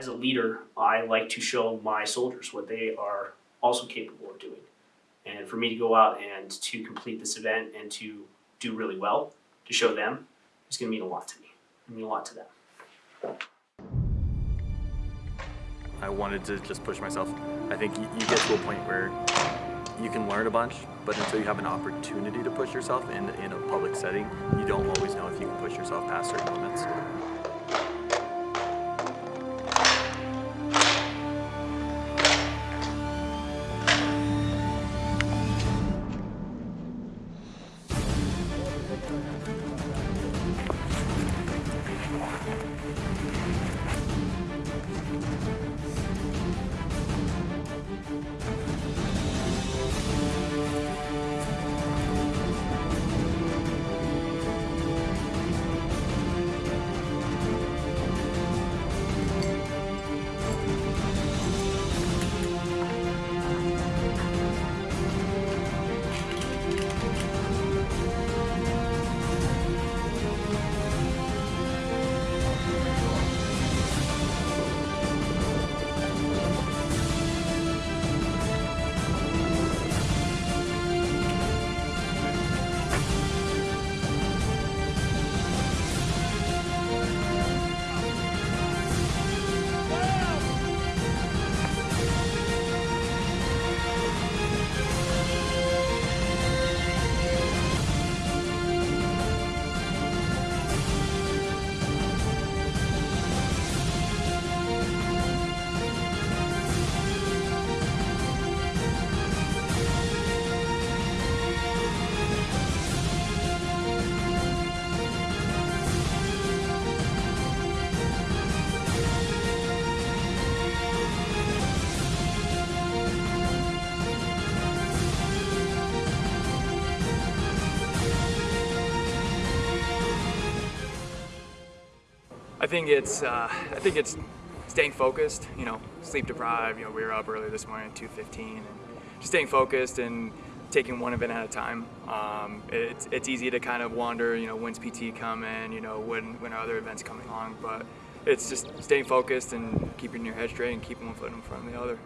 as a leader, I like to show my soldiers what they are also capable of doing. And for me to go out and to complete this event and to do really well, to show them, is going to mean a lot to me. It mean a lot to them. I wanted to just push myself. I think you, get to a point where you can learn a bunch, but until you have an opportunity to push yourself in, in a public setting, you don't always know if you can push yourself past certain limits. I think it's uh, I think it's staying focused. You know, sleep deprived. You know, we were up early this morning at 2:15, and just staying focused and taking one event at a time. Um, it's it's easy to kind of wander. You know, when's PT coming? You know, when when are other events coming along? But it's just staying focused and keeping your head straight and keeping one foot in front of the other.